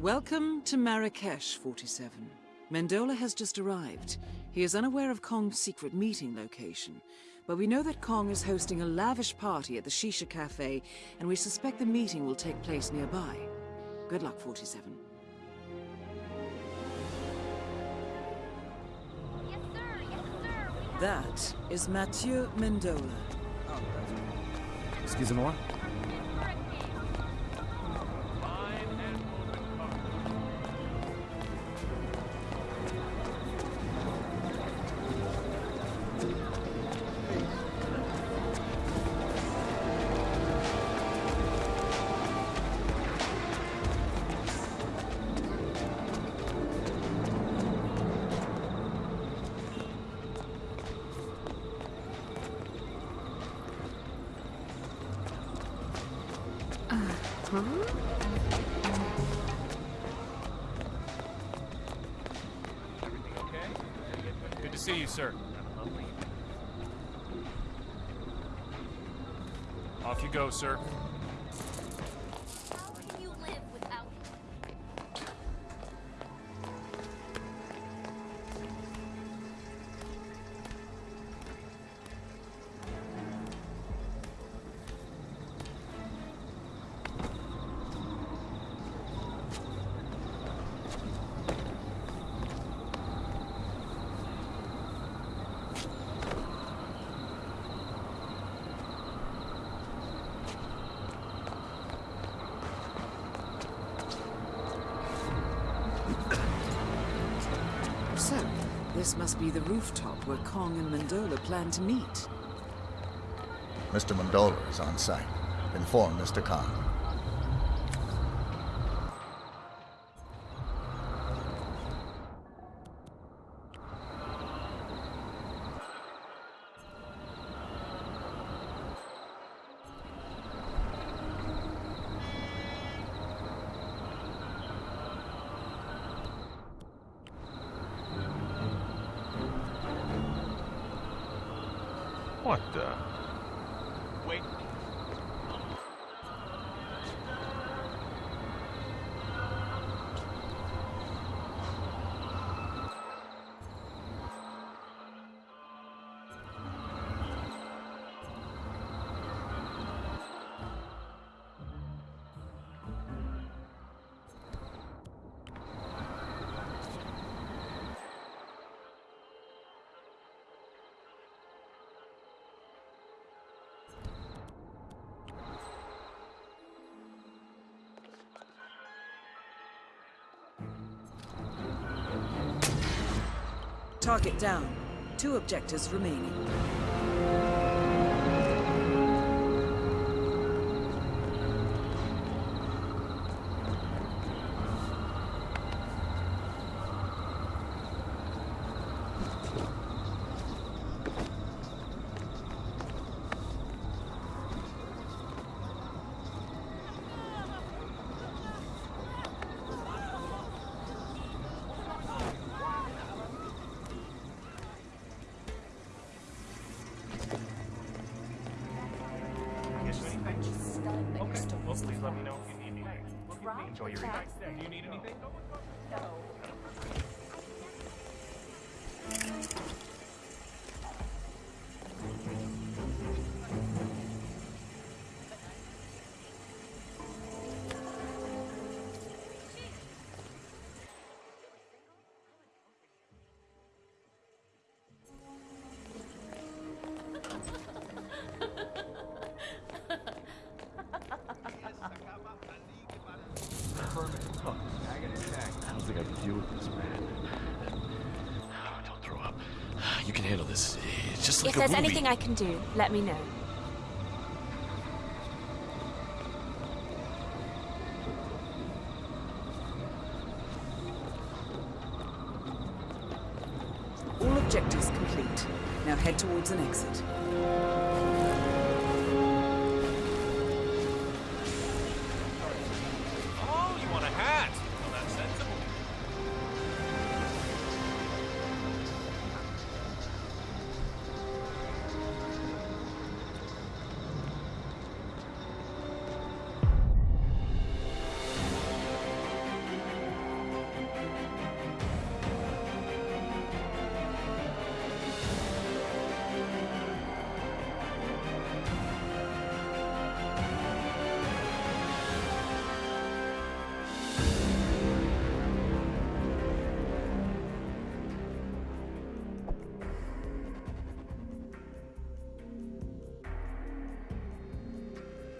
Welcome to Marrakesh, 47. Mendola has just arrived. He is unaware of Kong's secret meeting location, but we know that Kong is hosting a lavish party at the Shisha Cafe, and we suspect the meeting will take place nearby. Good luck, 47. That is Mathieu Mendola. Excusez-moi. Uh-huh. Good to see you, sir. Off you go, sir. This must be the rooftop where Kong and Mendola plan to meet. Mr. Mendola is on site. Inform Mr. Khan. What the? Wait. Target down. Two objectives remaining. Enjoy your evening. Do you need anything? I It's like If a there's movie. anything I can do, let me know. All objectives complete. Now head towards an exit.